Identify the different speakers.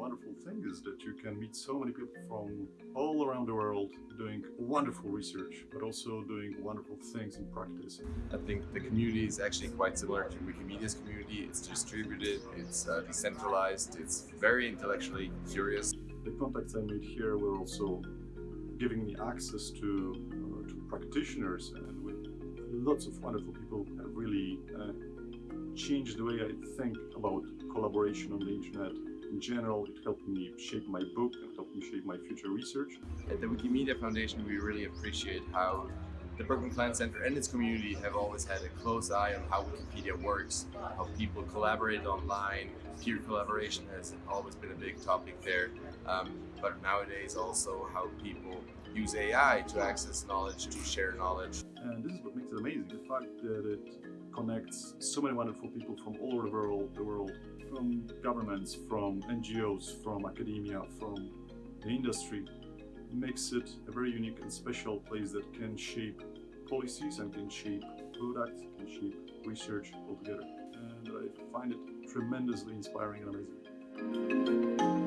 Speaker 1: wonderful thing is that you can meet so many people from all around the world doing wonderful research, but also doing wonderful things in practice.
Speaker 2: I think the community is actually quite similar to Wikimedia's community. It's distributed, it's uh, decentralized, it's very intellectually curious.
Speaker 1: The contacts I made here were also giving me access to, uh, to practitioners and with lots of wonderful people have really uh, changed the way I think about collaboration on the internet. In general, it helped me shape my book and helped me shape my future research.
Speaker 2: At the Wikimedia Foundation, we really appreciate how the Berkman Klein Center and its community have always had a close eye on how Wikipedia works, how people collaborate online. Peer collaboration has always been a big topic there, um, but nowadays also how people use AI to access knowledge, to share knowledge.
Speaker 1: And this is what makes it amazing, the fact that it connects so many wonderful people from all over the world, the world, from governments, from NGOs, from academia, from the industry, makes it a very unique and special place that can shape policies and can shape products, can shape research altogether. And I find it tremendously inspiring and amazing.